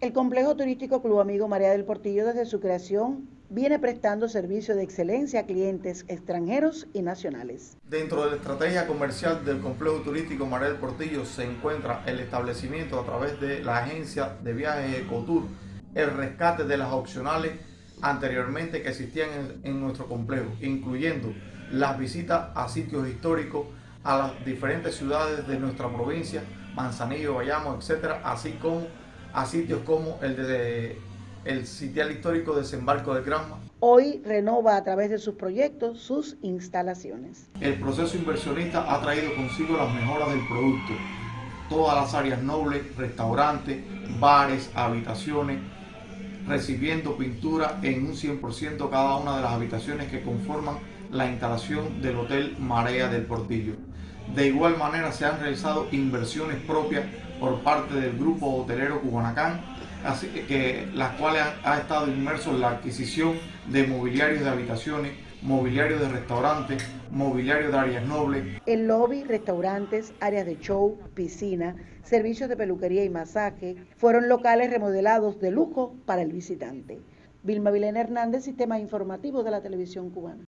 El complejo turístico Club Amigo María del Portillo desde su creación viene prestando servicio de excelencia a clientes extranjeros y nacionales. Dentro de la estrategia comercial del complejo turístico María del Portillo se encuentra el establecimiento a través de la agencia de viajes Ecotour, el rescate de las opcionales anteriormente que existían en, nuestro complejo, incluyendo las visitas a sitios históricos, a las diferentes ciudades de nuestra provincia, Manzanillo, Bayamo, etcétera, así como a sitios como el de el sitial histórico Desembarco de Granma. Hoy renova a través de sus proyectos sus instalaciones. El proceso inversionista ha traído consigo las mejoras del producto. Todas las áreas nobles, restaurantes, bares, habitaciones, recibiendo pintura en un 100% cada una de las habitaciones que conforman la instalación del Hotel Marea del Portillo. De igual manera se han realizado inversiones propias por parte del grupo hotelero Cubanacán, así que las cuales han, ha estado inmerso en la adquisición de mobiliarios de habitaciones, mobiliario de restaurantes, mobiliario de áreas nobles. El lobby, restaurantes, áreas de show, piscina, servicios de peluquería y masaje fueron locales remodelados de lujo para el visitante. Vilma Vilena Hernández, Sistema Informativo de la Televisión Cubana.